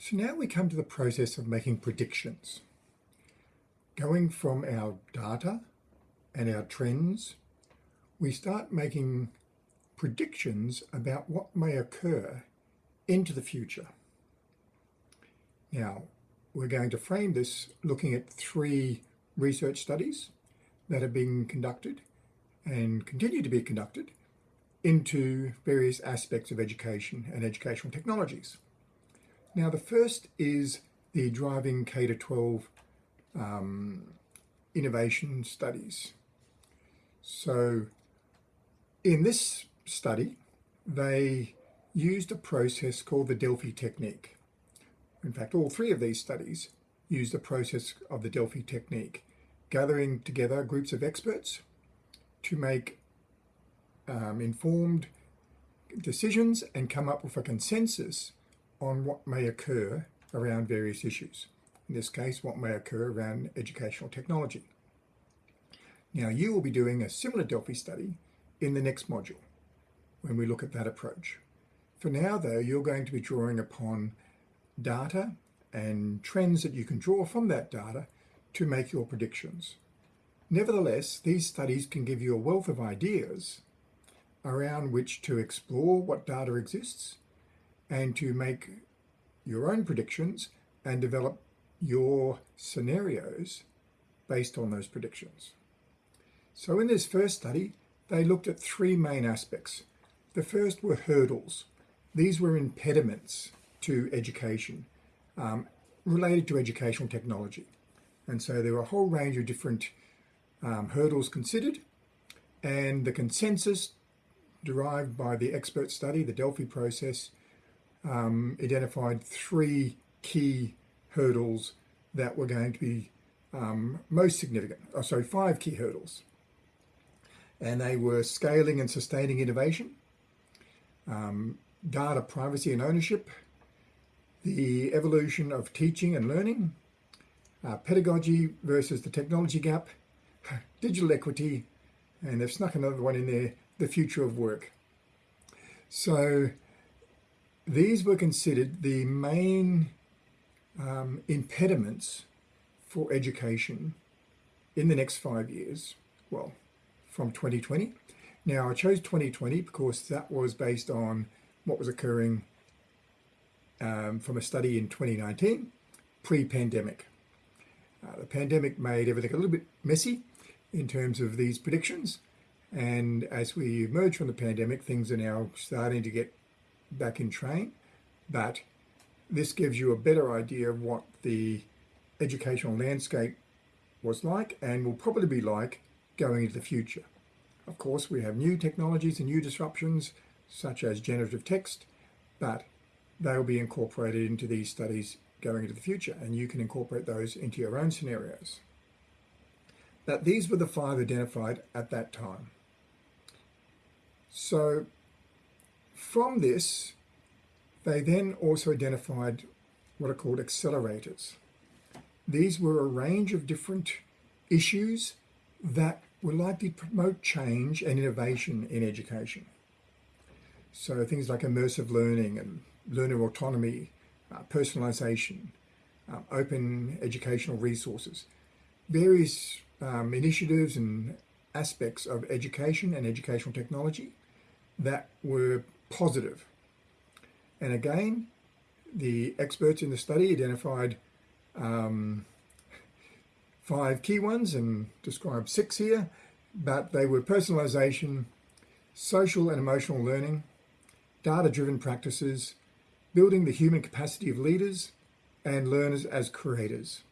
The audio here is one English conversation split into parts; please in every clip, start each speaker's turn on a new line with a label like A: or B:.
A: So now we come to the process of making predictions. Going from our data and our trends, we start making predictions about what may occur into the future. Now, we're going to frame this looking at three research studies that are being conducted and continue to be conducted into various aspects of education and educational technologies. Now, the first is the driving K-12 um, innovation studies. So in this study, they used a process called the Delphi technique. In fact, all three of these studies used the process of the Delphi technique, gathering together groups of experts to make um, informed decisions and come up with a consensus on what may occur around various issues. In this case, what may occur around educational technology. Now, you will be doing a similar Delphi study in the next module when we look at that approach. For now, though, you're going to be drawing upon data and trends that you can draw from that data to make your predictions. Nevertheless, these studies can give you a wealth of ideas around which to explore what data exists and to make your own predictions and develop your scenarios based on those predictions. So in this first study, they looked at three main aspects. The first were hurdles. These were impediments to education um, related to educational technology. And so there were a whole range of different um, hurdles considered and the consensus derived by the expert study, the Delphi process, um, identified three key hurdles that were going to be um, most significant. Oh, sorry, five key hurdles. And they were scaling and sustaining innovation, um, data privacy and ownership, the evolution of teaching and learning, uh, pedagogy versus the technology gap, digital equity, and they've snuck another one in there, the future of work. So these were considered the main um, impediments for education in the next five years, well, from 2020. Now, I chose 2020 because that was based on what was occurring um, from a study in 2019, pre-pandemic. Uh, the pandemic made everything a little bit messy in terms of these predictions, and as we emerge from the pandemic, things are now starting to get back in train, but this gives you a better idea of what the educational landscape was like and will probably be like going into the future. Of course, we have new technologies and new disruptions, such as generative text, but they'll be incorporated into these studies going into the future, and you can incorporate those into your own scenarios. But these were the five identified at that time. So from this, they then also identified what are called accelerators. These were a range of different issues that were likely promote change and innovation in education. So things like immersive learning and learner autonomy, uh, personalization, um, open educational resources, various um, initiatives and aspects of education and educational technology that were positive. And again, the experts in the study identified um, five key ones and described six here, but they were personalization, social and emotional learning, data-driven practices, building the human capacity of leaders, and learners as creators.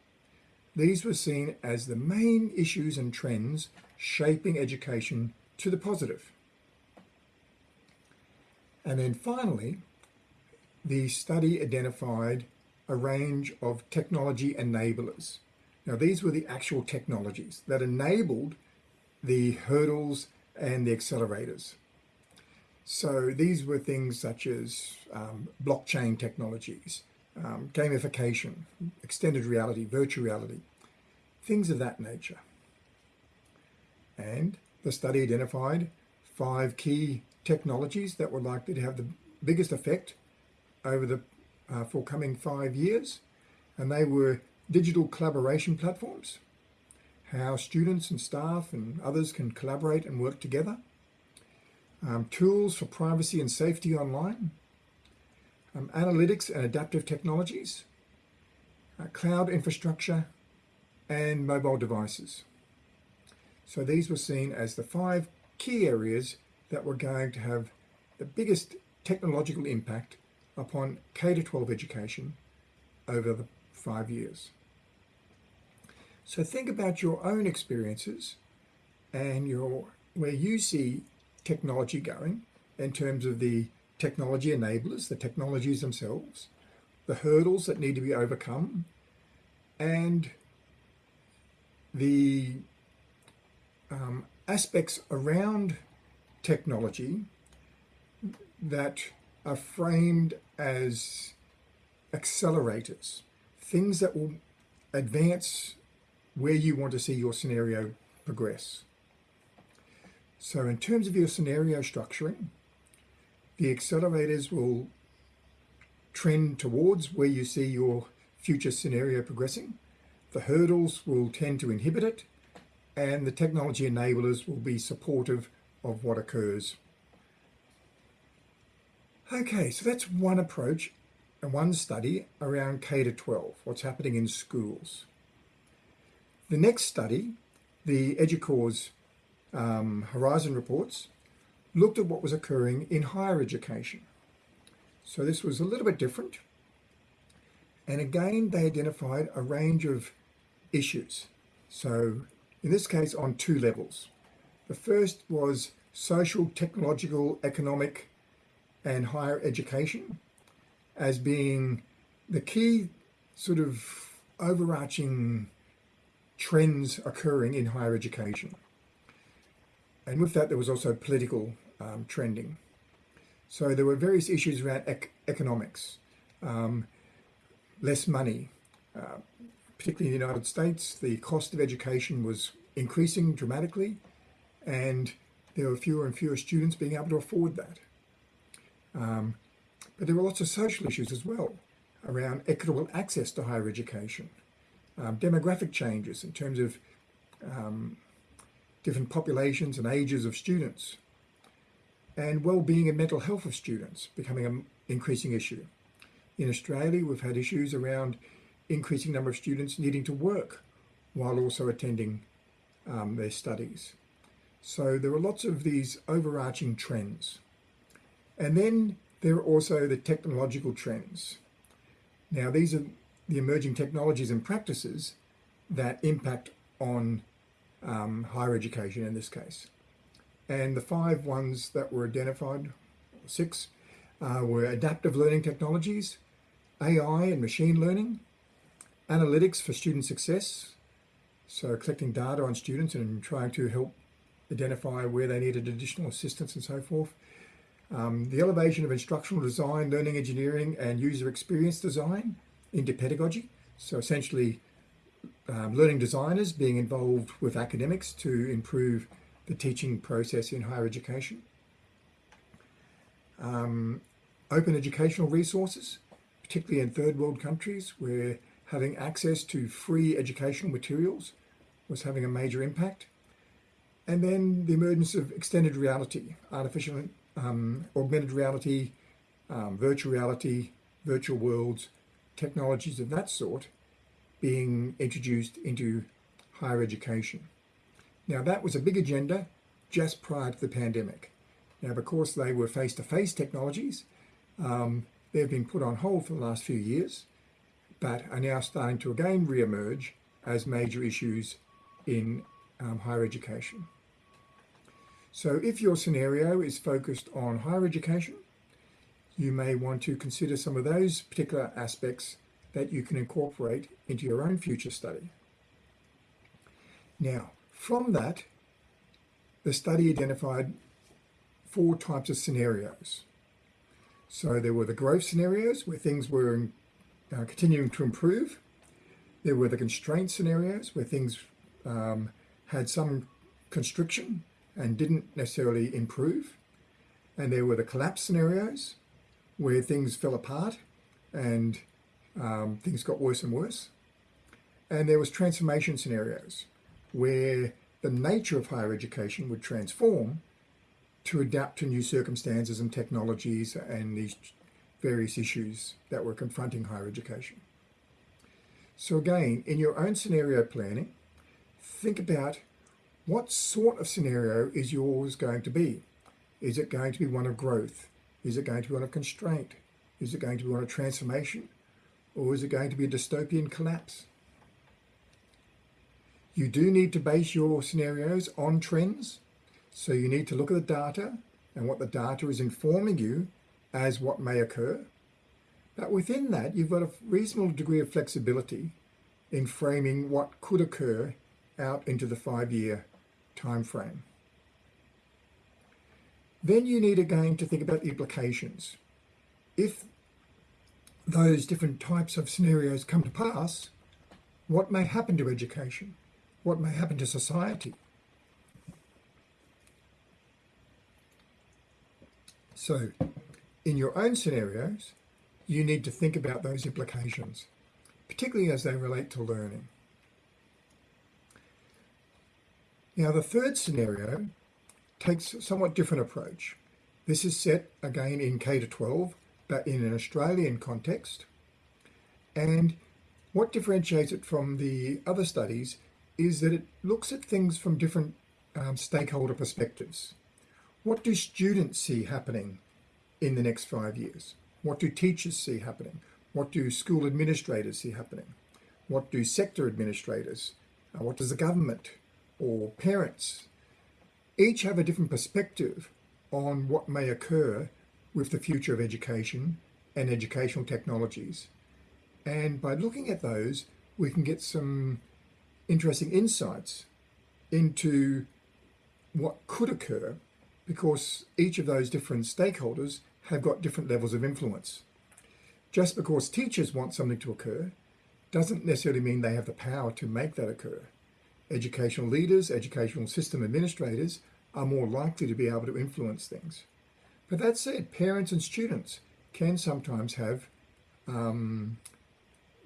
A: These were seen as the main issues and trends shaping education to the positive. And then finally, the study identified a range of technology enablers. Now, these were the actual technologies that enabled the hurdles and the accelerators. So these were things such as um, blockchain technologies, um, gamification, extended reality, virtual reality, things of that nature. And the study identified five key technologies that were likely to have the biggest effect over the uh, for coming five years, and they were digital collaboration platforms, how students and staff and others can collaborate and work together, um, tools for privacy and safety online, um, analytics and adaptive technologies, uh, cloud infrastructure, and mobile devices. So these were seen as the five key areas that were going to have the biggest technological impact upon K-12 education over the five years. So think about your own experiences and your where you see technology going in terms of the technology enablers, the technologies themselves, the hurdles that need to be overcome, and the um, aspects around technology that are framed as accelerators, things that will advance where you want to see your scenario progress. So in terms of your scenario structuring, the accelerators will trend towards where you see your future scenario progressing. The hurdles will tend to inhibit it and the technology enablers will be supportive of what occurs. Okay, so that's one approach and one study around K to 12, what's happening in schools. The next study, the EDUCAUSE um, Horizon reports, looked at what was occurring in higher education. So this was a little bit different. And again, they identified a range of issues. So in this case, on two levels. The first was social, technological, economic, and higher education as being the key sort of overarching trends occurring in higher education. And with that, there was also political um, trending. So there were various issues around ec economics, um, less money. Uh, particularly in the United States, the cost of education was increasing dramatically, and there were fewer and fewer students being able to afford that. Um, but there were lots of social issues as well around equitable access to higher education, um, demographic changes in terms of um, different populations and ages of students, and well-being and mental health of students becoming an increasing issue. In Australia, we've had issues around increasing number of students needing to work while also attending um, their studies. So there are lots of these overarching trends. And then there are also the technological trends. Now these are the emerging technologies and practices that impact on um, higher education in this case. And the five ones that were identified, six, uh, were adaptive learning technologies, AI and machine learning, analytics for student success, so collecting data on students and trying to help identify where they needed additional assistance and so forth. Um, the elevation of instructional design, learning engineering and user experience design into pedagogy. So essentially um, learning designers being involved with academics to improve the teaching process in higher education. Um, open educational resources, particularly in third world countries where having access to free educational materials was having a major impact. And then the emergence of extended reality, artificial um, augmented reality, um, virtual reality, virtual worlds, technologies of that sort being introduced into higher education. Now that was a big agenda just prior to the pandemic. Now because they were face-to-face -face technologies, um, they've been put on hold for the last few years but are now starting to again re-emerge as major issues in um, higher education. So if your scenario is focused on higher education, you may want to consider some of those particular aspects that you can incorporate into your own future study. Now, from that, the study identified four types of scenarios. So there were the growth scenarios where things were uh, continuing to improve. There were the constraint scenarios where things um, had some constriction and didn't necessarily improve. And there were the collapse scenarios where things fell apart and um, things got worse and worse. And there was transformation scenarios where the nature of higher education would transform to adapt to new circumstances and technologies and these various issues that were confronting higher education. So again, in your own scenario planning, think about what sort of scenario is yours going to be? Is it going to be one of growth? Is it going to be one of constraint? Is it going to be one of transformation? Or is it going to be a dystopian collapse? You do need to base your scenarios on trends. So you need to look at the data and what the data is informing you as what may occur. But within that, you've got a reasonable degree of flexibility in framing what could occur out into the five-year time frame. Then you need again to think about the implications. If those different types of scenarios come to pass, what may happen to education? What may happen to society? So, in your own scenarios, you need to think about those implications, particularly as they relate to learning. Now, the third scenario takes a somewhat different approach. This is set again in K to 12, but in an Australian context. And what differentiates it from the other studies is that it looks at things from different um, stakeholder perspectives. What do students see happening in the next five years? What do teachers see happening? What do school administrators see happening? What do sector administrators? Uh, what does the government or parents? Each have a different perspective on what may occur with the future of education and educational technologies. And by looking at those, we can get some interesting insights into what could occur because each of those different stakeholders have got different levels of influence. Just because teachers want something to occur doesn't necessarily mean they have the power to make that occur. Educational leaders, educational system administrators are more likely to be able to influence things. But that said, parents and students can sometimes have um,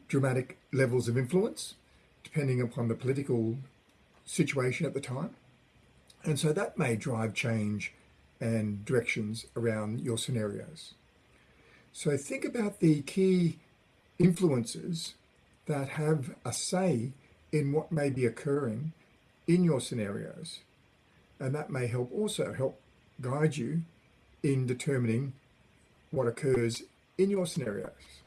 A: dramatic levels of influence depending upon the political situation at the time. And so that may drive change and directions around your scenarios. So think about the key influences that have a say in what may be occurring in your scenarios. And that may help also help guide you in determining what occurs in your scenarios.